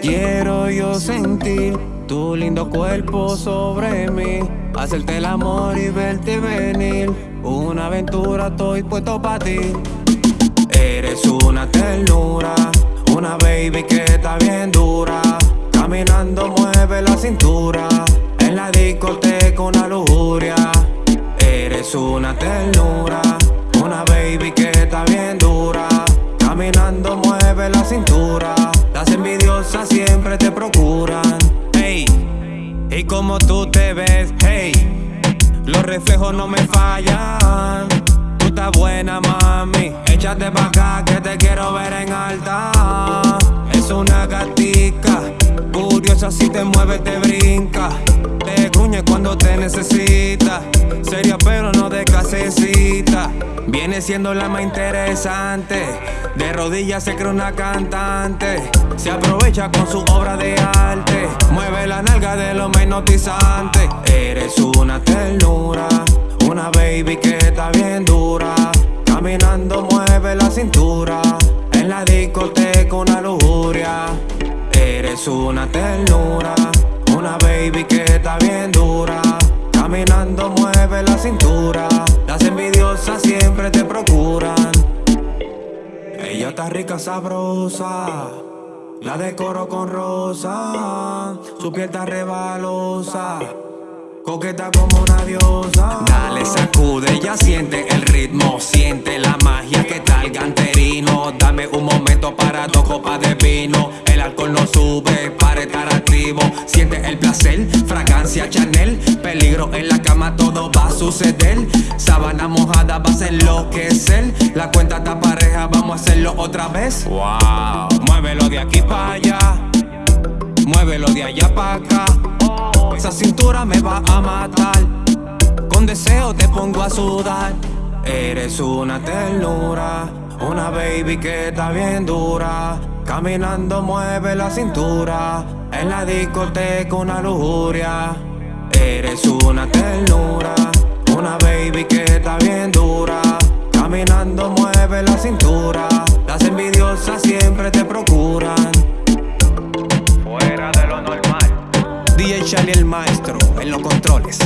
Quiero yo sentir tu lindo cuerpo sobre mí. Hacerte el amor y verte venir. Una aventura, estoy puesto para ti. Eres una ternura, una baby que está bien dura. Caminando mueve la cintura, en la discoteca una lujuria. Eres una ternura, una baby que está bien dura. Caminando mueve la cintura, como tú te ves, hey, los reflejos no me fallan. Tú estás buena, mami. Échate pa' acá que te quiero ver en alta. Es una gatica, curiosa si te mueve, te brinca. Te gruñe cuando te necesita. Seria pero no de casecita. Viene siendo la más interesante. De rodillas se cree una cantante. Se aprovecha con su obra de arte. Más hipnotizante. Eres una ternura. Una baby que está bien dura. Caminando mueve la cintura. En la discoteca una lujuria. Eres una ternura. Una baby que está bien dura. Caminando mueve la cintura. Las envidiosas siempre te procuran. Ella está rica, sabrosa. La decoro con rosa. Su piel está rebalosa. Coqueta como una diosa. Dale, sacude, ya siente el ritmo. Siente la magia para estar activo. Siente el placer, fragancia Chanel. Peligro en la cama, todo va a suceder. Sábana mojada vas a enloquecer. La cuenta está pareja, vamos a hacerlo otra vez. Wow, muévelo de aquí para allá. Muévelo de allá para acá. Esa cintura me va a matar. Con deseo te pongo a sudar. Eres una ternura, una baby que está bien dura Caminando mueve la cintura En la discoteca una lujuria. Eres una ternura Una baby que está bien dura Caminando mueve la cintura. Las envidiosas siempre te procuran. Fuera de lo normal. DJ Charlie el maestro en los controles.